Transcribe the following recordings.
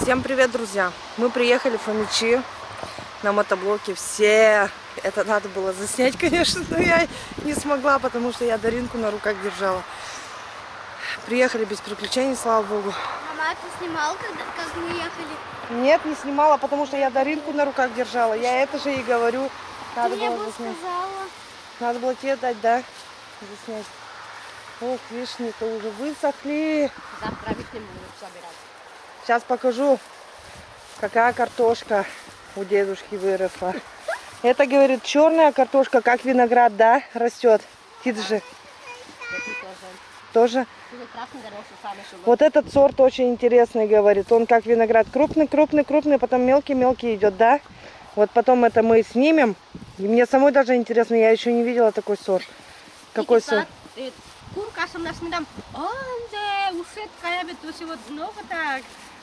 Всем привет, друзья! Мы приехали в Фомичи на мотоблоке. Все это надо было заснять, конечно, но я не смогла, потому что я Даринку на руках держала. Приехали без приключений, слава богу. Мама, ты снимал, когда, как мы ехали? Нет, не снимала, потому что я Даринку на руках держала. Я это же и говорю. Надо ты мне было бы заснять. сказала. Надо было тебе дать, да? Заснять. Ох, вишни-то уже высохли. Завтра вишни будем собирать. Сейчас покажу, какая картошка у дедушки выросла. Это, говорит, черная картошка, как виноград, да, растет. Ты же тоже. Вот этот сорт очень интересный, говорит. Он как виноград крупный, крупный, крупный, потом мелкий-мелкий идет, да? Вот потом это мы снимем. И мне самой даже интересно, я еще не видела такой сорт. Какой сорт? Курка съм насмидам. Онде, ушет кая бе, туси вот много так.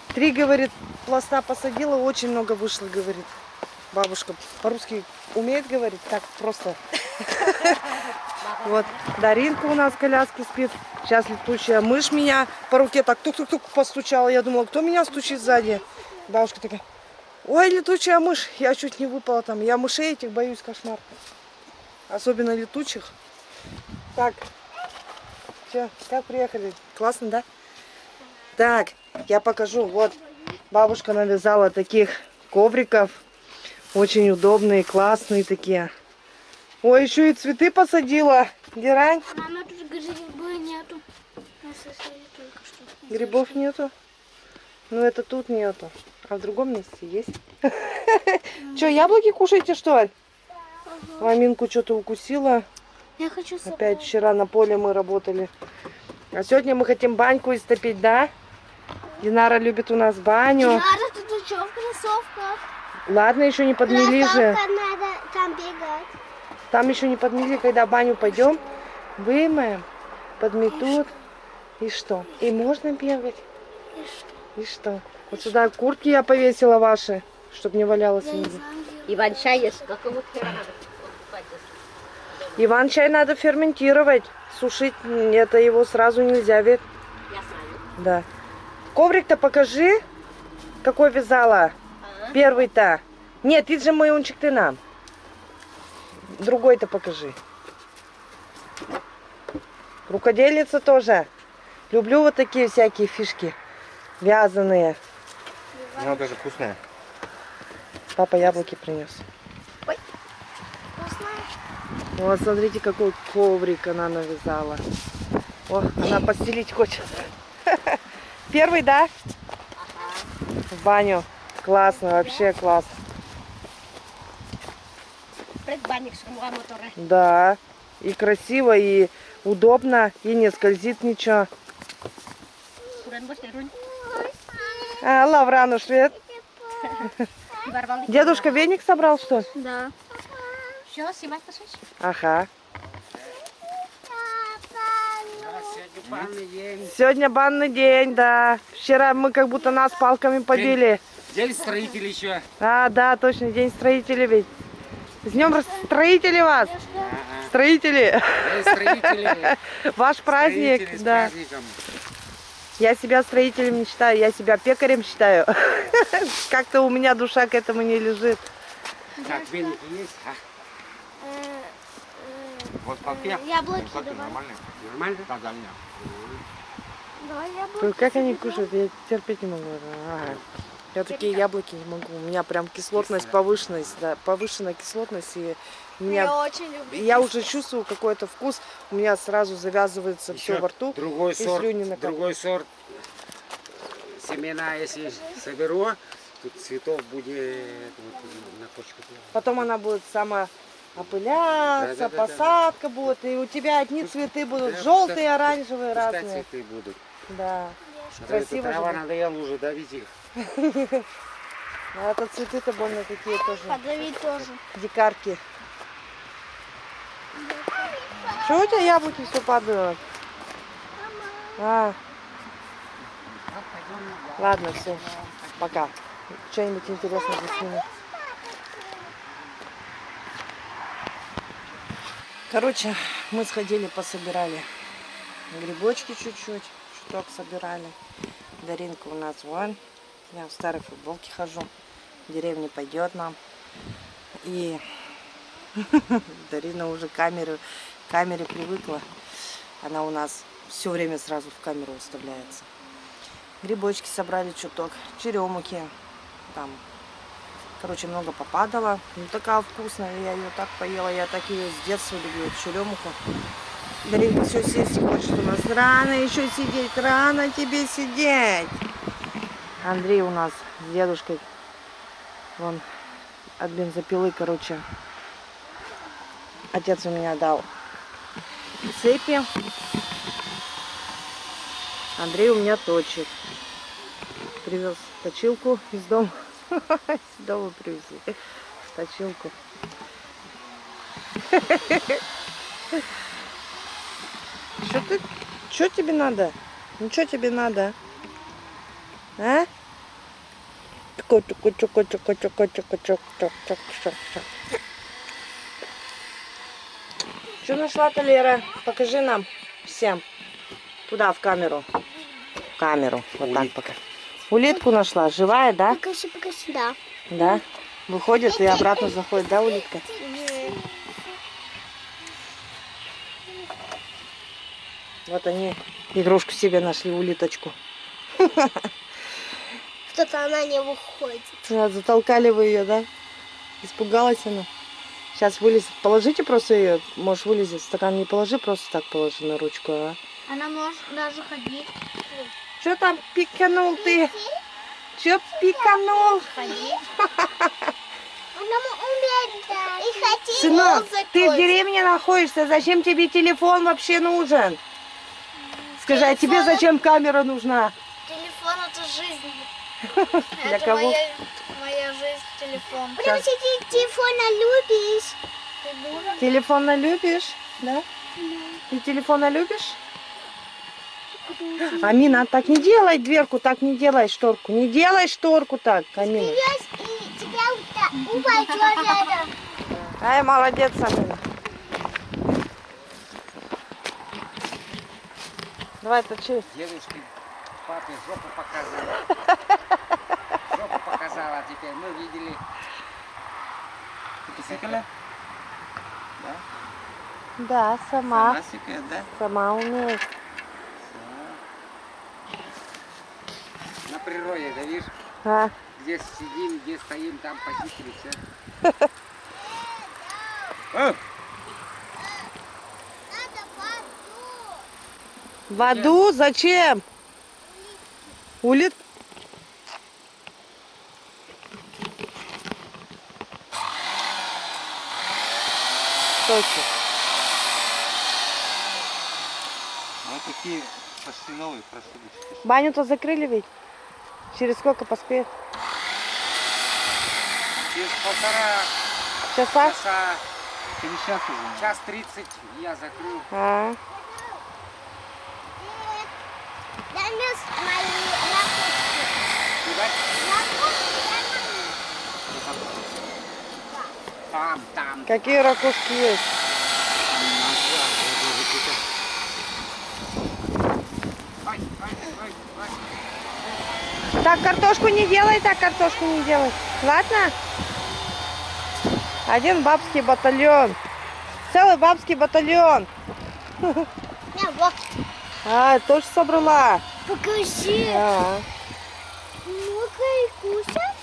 Три, говорит, пласта посадила, очень много вышло, говорит. Бабушка по-русски умеет говорить, так просто. Вот, Даринка у нас в коляске спит. Сейчас летучая мышь меня по руке так тук-тук-тук постучала. Я думала, кто меня стучит сзади? Бабушка такая, ой, летучая мышь. Я чуть не выпала там. Я мышей этих боюсь, кошмар. Особенно летучих. Так, все, как приехали? Классно, да? Так, я покажу. Вот, бабушка навязала таких ковриков. Очень удобные, классные такие. Ой, еще и цветы посадила. Герань, Мама, тут грибы нету. Грибов нету. Ну, это тут нету. А в другом месте есть. Че, яблоки кушаете, что ли? Маминку что-то укусила. Я хочу. Опять вчера на поле мы работали. А сегодня мы хотим баньку истопить, да? Динара любит у нас баню. Надо тут что в кроссовках? Ладно, еще не подмели же. Надо там бегать. Там еще не подмели, когда баню пойдем, вымоем, подметут. И что? И можно бегать. И что? И что? Вот сюда куртки я повесила ваши, чтобы не валялось Я. Иван чай есть, какого покупать здесь? Иван чай надо ферментировать. Сушить это его сразу нельзя, ведь. Я знаю. Да. Коврик-то покажи, какой вязала. А? Первый-то. Нет, ты же майончик ты нам. Другой-то покажи. Рукодельница тоже. Люблю вот такие всякие фишки. Вязаные. Она даже вкусная. Папа яблоки принес. Вкусно? Вот смотрите, какой коврик она навязала. О, она постелить хочет. Первый, да? В баню. Классно, вообще классно. Предбанник с моторе. Да, и красиво, и удобно, и не скользит ничего. А, Лаврану швед. Дедушка веник собрал, что ли? Да. Все. Ага. Сегодня банный день, да. Вчера мы как будто нас палками побили. День строителей еще. А, да, точно, день строителей ведь. С днем строителей вас! Строители! День строителей. Ваш праздник, Строители да. Я себя строителем не считаю, я себя пекарем считаю. Как-то у меня душа к этому не лежит. Так, веники есть? А? Э, э, Вот полке. Яблоки Полке давай. нормально? Нормально? Да, да. Давай яблоки. Как они кушают, я терпеть не могу. Ага. Я такие яблоки не могу. У меня прям кислотность повышенность, да, повышенная кислотность. И у Я меня, очень люблю. я уже чувствую какой-то вкус. У меня сразу завязывается все Еще во рту. Другой и сорт, слюни другой сорт. Семена, если соберу, тут цветов будет вот, на почку. Потом она будет сама опыляться, Да-да-да-да. посадка будет. И у тебя одни цветы будут да, желтые, пускай- оранжевые, Пускай разные. цветы будут. Да. А то Красиво трава будет. надоела уже давить их. А это цветы-то больно такие тоже. Подавить тоже. Дикарки. Что у тебя яблоки все падают? А. Ладно, все. Пока. Что-нибудь интересное засниму. Короче, мы сходили, пособирали грибочки чуть-чуть, чуток собирали. Даринка у нас вон Я в старой футболке хожу. В деревне пойдет нам. И Дарина уже камеры, к камере привыкла. Она у нас все время сразу в камеру выставляется. Грибочки собрали чуток, черемухи. Там, короче, много попадало. Ну, такая вкусная, я ее так поела. Я так ее с детства люблю, эту черемуху. Даринка все сесть хочет у нас. Рано еще сидеть, рано тебе сидеть. Андрей у нас с дедушкой. Вон от бензопилы, короче. Отец у меня дал цепи. Андрей у меня точит. Привез точилку из дома. Из дома привезли. Точилку. Что ты? Что тебе надо? Ну что тебе надо? А? Чуко, чуко, чуко, чуко, чуко, чуко, чуко, чуко, чуко, чуко. Что нашла-то? Покажи нам всем. Туда, в камеру. В камеру. Вот так пока. Улитку нашла. Живая, да? Покажи, покажи, да. Да. Выходит и обратно заходит, да, улитка? Вот они игрушку себе нашли, улиточку. Что-то она не выходит. Да, затолкали вы ее, да? Испугалась она. Сейчас вылезет. Положите просто ее. Можешь вылезет. Стакан не положи, просто так положи на ручку, а? Она может даже ходить. Что там пиканул ты? Че пиканул? Да. Сынок, ты в деревне находишься. Зачем тебе телефон вообще нужен? Скажи, а тебе зачем камера нужна? Телефон это жизнь. Для это кого? Моя, моя жизнь, телефон. Потому что ты телефона любишь. Телефона любишь? Да? Ты телефона любишь? Амина, так не делай дверку, так не делай шторку. Не делай шторку так, Амина. Ай, молодец, Амина. Давай, точи. Дедушке, папе жопу показывала. Жопу показала, теперь мы видели. Ты посекала? Да? Да, сама. Сама секает, да? Сама умеет. Природе, да видишь? А, Где сидим, где стоим, там похитили все. О, в аду зачем? Улит? Точно. Вот такие почти новые просудочки. Баню-то закрыли ведь? Через сколько поспеет? Через полтора Часа? часа, Через час уже. час тридцать я закрыл. А, Донес мои ракушки. Видать? Ракушки Там, там. какие ракушки есть? Ой, ой, ой, ой. Так, картошку не делай, так, картошку не делай. Ладно? Один бабский батальон. Целый бабский батальон. Вот. А, тоже собрала. Покажи. А, Ну-ка и кушать.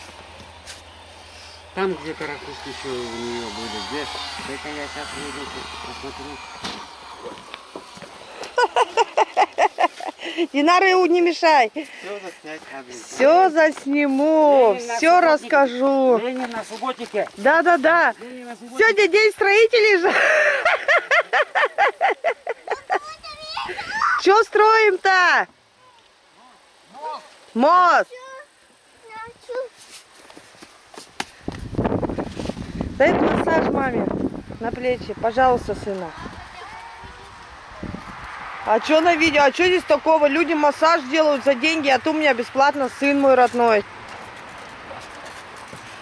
Там где-то ракушки еще у нее были. Где? Дай-ка я сейчас выйду, посмотрю. Динара, не мешай. Все заснять надо. Все засниму, Ленин все расскажу. Ленин на субботнике. Ленин на субботнике. Сегодня день строителей же. Че строим-то? Мост. Дай массаж маме на плечи, пожалуйста, сына. А что на видео? А что здесь такого? Люди массаж делают за деньги, а ты у меня бесплатно сын мой родной.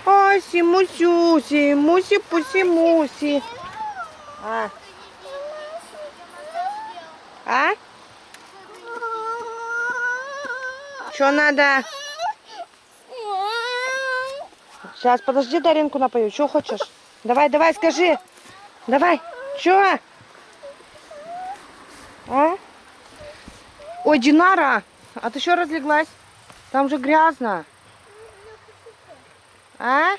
Ай, симусюси, муси-пуси-муси. А? А? Что надо? Сейчас, подожди, Даринку напою. Что хочешь? Давай, давай, скажи. Давай. Что? А? Ой, Динара, а ты что разлеглась? Там же грязно. А?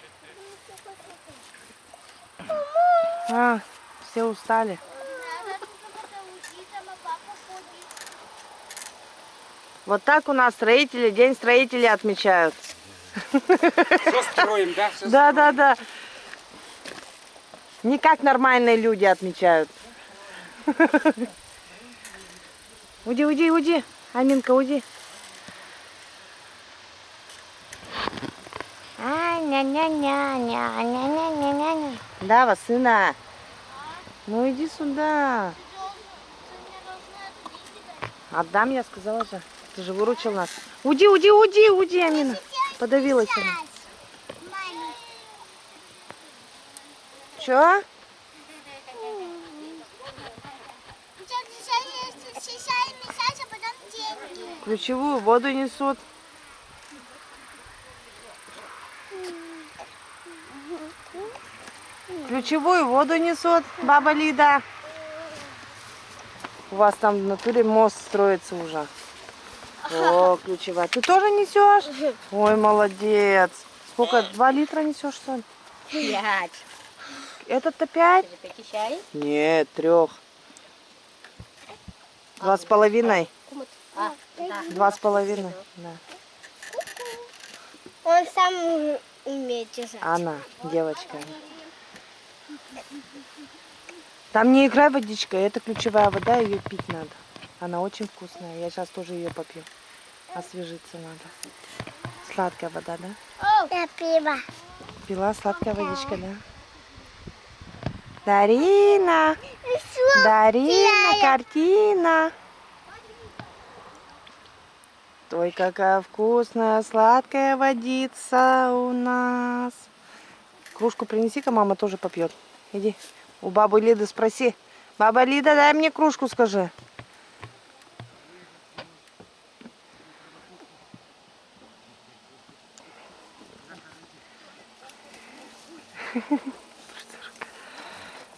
А, все устали. Вот так у нас строители, день строителей отмечают. Все строим, да? Всё Да, да, да. Не как нормальные люди отмечают. Уйди, уйди, уйди. Аминка, уйди. А, ня-ня-ня-ня-ня-ня-ня-ня. Да, сына. Ну иди сюда. Отдам, я сказала же. Ты же выручил нас. Уйди, уйди, уйди, уйди, Амина. Подавилась она. Чё? Ключевую воду несут. Ключевую воду несут, баба Лида. У вас там в натуре мост строится уже. О, ключевая. Ты тоже несешь? Ой, молодец. Сколько? Два литра несешь, что ли? Пять. Этот-то пять? Нет, трех. Два с половиной. А, да. Два с половиной. Да. Он сам умеет держать. Она, девочка. Там не играй водичка, это ключевая вода, ее пить надо. Она очень вкусная. Я сейчас тоже ее попью. Освежиться надо. Сладкая вода, да? Я пиво. Пила сладкая водичка, да? Дарина! Дарина, картина! Ой, какая вкусная, сладкая водица у нас. Кружку принеси-ка, мама тоже попьет. Иди, у бабы Лиды спроси. Баба Лида, дай мне кружку, скажи.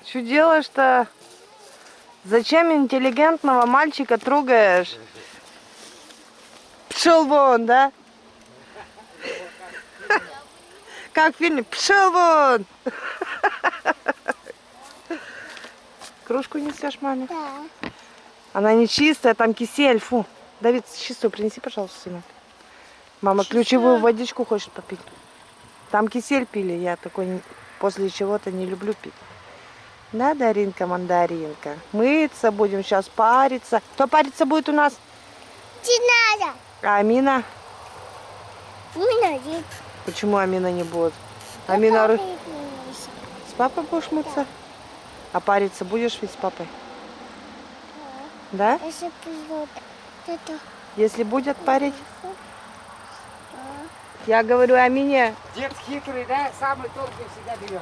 Что делаешь-то? Зачем интеллигентного мальчика трогаешь? Пшел вон, да? Как в фильме? Пшел вон! Кружку несешь маме? Да. Она не чистая, там кисель, фу. Давид, чистую принеси, пожалуйста, сынок. Мама ключевую водичку хочет попить. Там кисель пили, я такой не- после чего-то не люблю пить. Да, Даринка, мандаринка. Мыться будем сейчас, париться. Кто париться будет у нас? Надо. А Амина? Не надо. Почему Амина не будет? Амина ры- с папой будешь мыться? А париться будешь ведь с папой? Да? Если придет это Если будет парить? Я говорю Амине, Дед хитрый, да? Самый толкий всегда берет.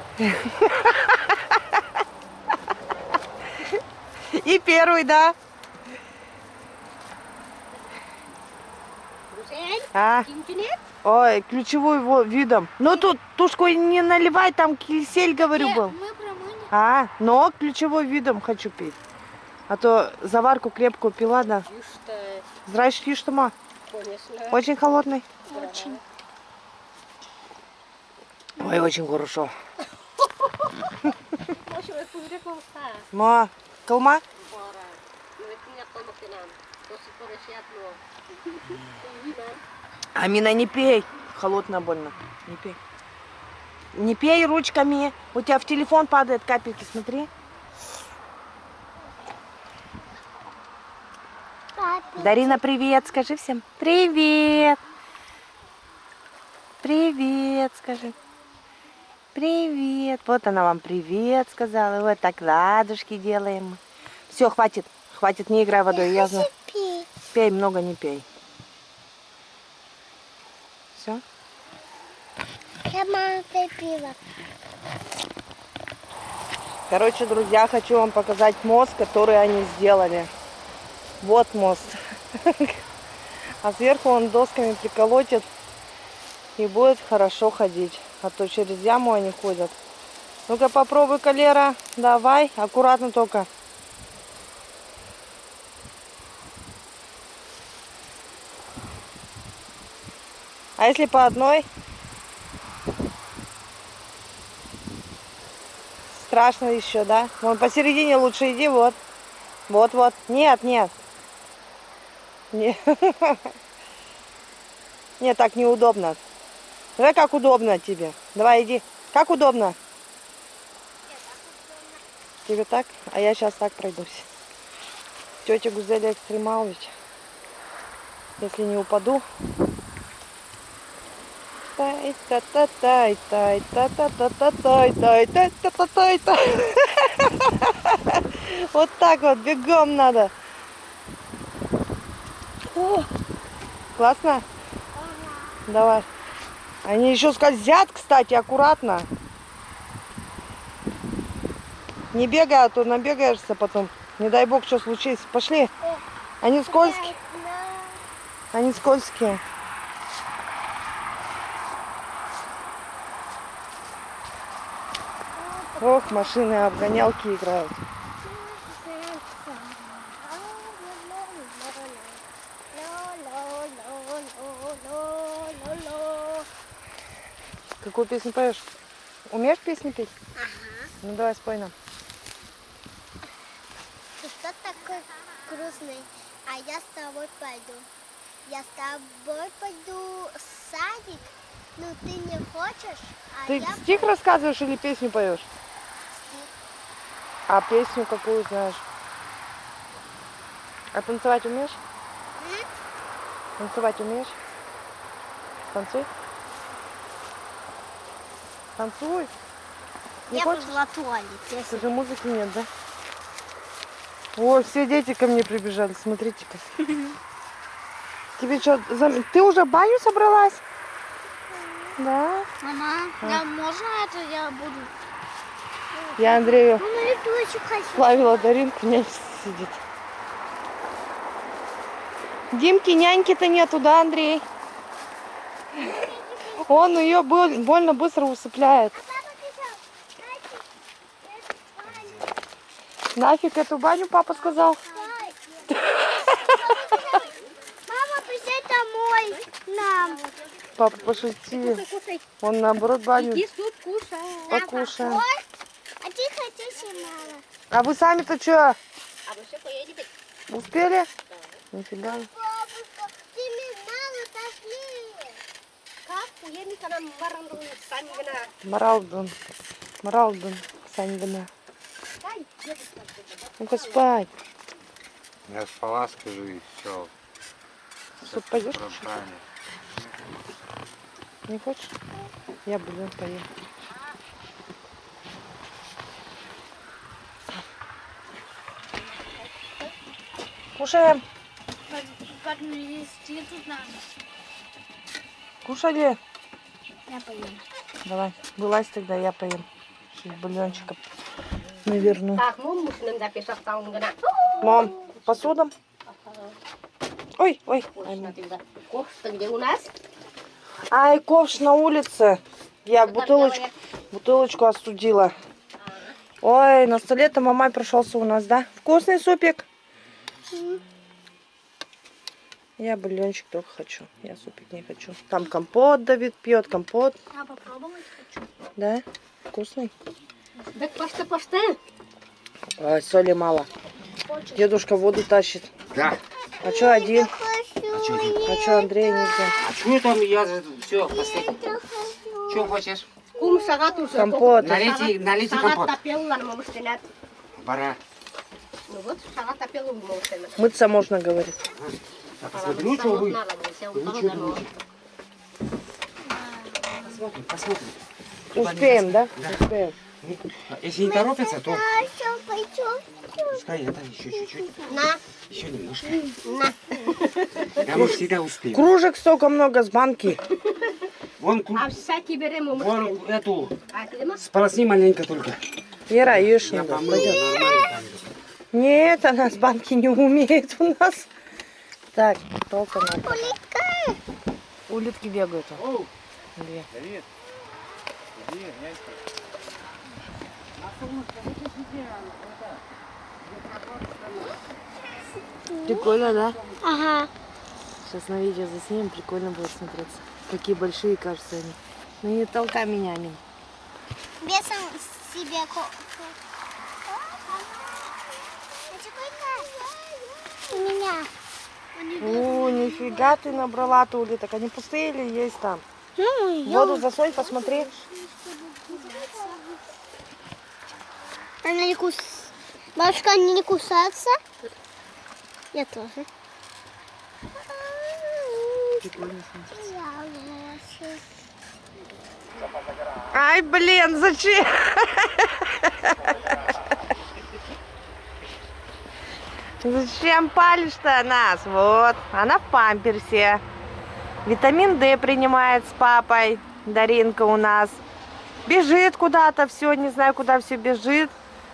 и первый, да? А, интернет? ой, ключевой во- видом. Ну тут тушку не наливай, там кисель, говорю, был. А, но ключевой видом хочу пить. А то заварку крепкую пила, да. Здрасте, что ма? конечно. Очень холодный. Очень. Ой, очень хорошо. Ма, колма? Амина, не пей. Холодно больно. Не пей. Не пей ручками. У тебя в телефон падает капельки, смотри. Папа. Дарина, привет, скажи всем. Привет. Привет, скажи. Привет. Вот она вам привет сказала. Вот так ладушки делаем. Все, хватит. Хватит, не играй водой. Я знаю. Пей, много не пей. Все? Я мама пиво. Короче, друзья, хочу вам показать мост, который они сделали. Вот мост. А сверху он досками приколотит и будет хорошо ходить. а то через яму они ходят. Ну-ка попробуй, Калера. Давай, аккуратно только. А если по одной? Страшно еще, да? Вон посередине лучше иди, вот. Вот, вот. Нет, нет. Не- Нет, так неудобно. Давай как удобно тебе. Давай иди. Как удобно? Тебе так? А я сейчас так пройдусь. Тетя Гузеля Экстремалович. Если не упаду. Тай та та тай тай та та та та тай тай тай та та тай тай Вот так вот, бегом надо. О, классно? Давай. Они еще скользят, кстати, аккуратно. Не бегай, а то набегаешься потом. Не дай бог, что случится. Пошли. Они скользкие. Они скользкие. Ох, машины обгонялки играют. Какую песню поешь? Умеешь песни петь? Ага. Ну давай спой нам. Ты что такой грустный? А я с тобой пойду. Я с тобой пойду в садик. Ну ты не хочешь? А Ты я стих рассказываешь или песню поешь? А песню какую знаешь? А танцевать умеешь? Танцевать умеешь? Танцуй. Танцуй. Не я хочешь? пошла в туалет. Я Ты же музыки нет, да? Ой, все дети ко мне прибежали, смотрите-ка. Тебе что, ты уже в баню собралась? Да. Мама, А. я, можно это я буду? Я Андрею хочу. плавила Даринку, нянька сидит. Димки, няньки-то нету, да, Андрей? Он ее боль- больно быстро усыпляет. Нафиг эту баню, папа сказал. Мама, присядь домой нам. Папа пошутил. Он наоборот баню иди суп кушай. покушаем. Ой, а хотите, мама? А вы сами-то что, А вы все поедете? успели? Нифига. Бабушка, ты мне мало. Как? Уедем сами. Маралдун. Маралдун. Ну-ка спать. Я спала, скажу, и все. Суп пойдешь? Правильно. Не хочешь? Я блин поем. Кушаем. Кушали. Я поем. Давай, вылазь тогда, я поем. Сейчас бульончика наверну. Так, гына. Мам, посудом. Ой, ой. Ковш-то где у нас? Ай, ковш на улице. Я бутылочку, бутылочку остудила. Ой, на столе-то мамай прошелся у нас, да? Вкусный супик. Я бульончик только хочу. Я супик не хочу. Там компот Давид пьет, компот. Я попробовать хочу. Да? Вкусный? Так пошта, пошта. Ой, соли мало. Дедушка воду тащит. Да. А что один? А что? А что Андрей нельзя? А что там? Я же все, последний. Что хочешь? Кум сагат уже. Компот. Налейте, налейте Сагат компот. тапел на мамустинат. Пора. Ну вот, в мамустинат. Мыться можно, говорит. А посмотри, ну что вы. Будет. Посмотрим, посмотрим. Успеем, да? Да. Успеем. А Если не торопятся, то пускай это еще чуть-чуть. На, Еще немножко. на. Да мы всегда успеем. Кружек столько много с банки. Вон, ку- А всякий берем вон эту, сполосни маленько только. Вера, ешь Я надо. помыл, Пойдем. Нет, она с банки не умеет у нас. Так, толка надо. Улитка. Улитки бегают. Оу, Две. привет. Прикольно, да? Ага. Сейчас на видео заснимем, прикольно будет смотреться. Какие большие, кажется, они. Ну не толкай меня, Амин. Бесом себе У меня. О, нифига ты набрала улиток. Они пустые или есть там? Ну, Воду засунь, посмотри. Она не кус... Бабушка, они не кусаются? Я тоже. Я. Ай, блин, зачем? Зачем палишь-то нас? Вот, она в памперсе. Витамин D принимает с папой. Даринка у нас. Бежит куда-то все, не знаю, куда все бежит.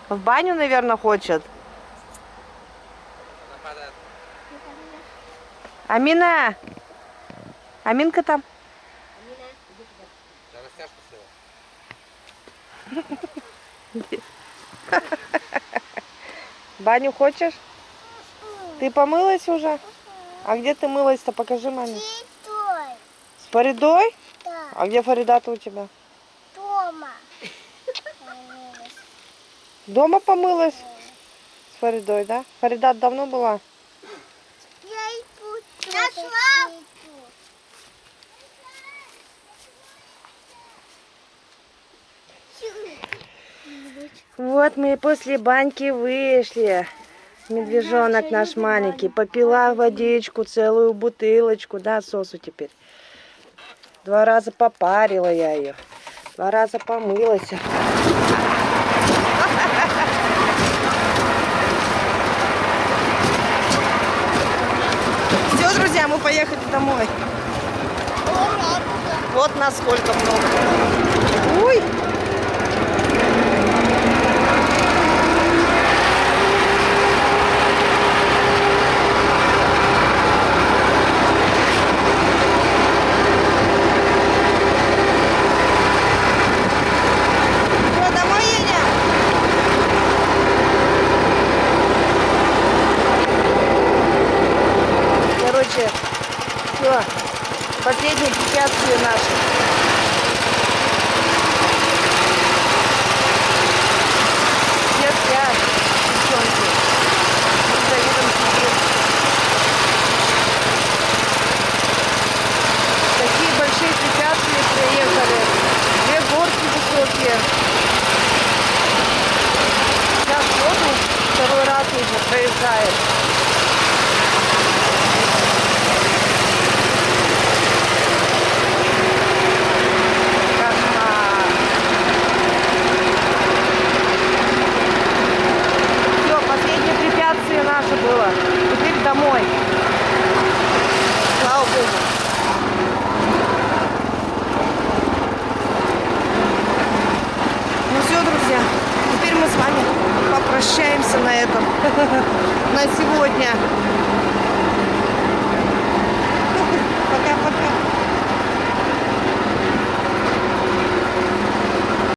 В баню, наверное, хочет. Амина! Аминка там? Баню хочешь? Ты помылась уже? А где ты мылась-то? Покажи маме. Стой. С Фаридой? Да. А где Фарида-то у тебя? Тома. Дома помылась? С Фаридой, да? Фарида давно была? Я иду. Нашла. Вот мы после баньки вышли. Медвежонок наш маленький. Попила водичку, целую бутылочку, да, сосу теперь. Два раза попарила я ее. Два раза помылась. Все, друзья, мы поехали домой. Вот насколько много. Ой! Что, домой едем? Короче, все, последние препятствия наши. Все спят, девчонки. Мы с Давидом сидим. Такие большие препятствия проехали. Две горки высокие. Сейчас воду второй раз уже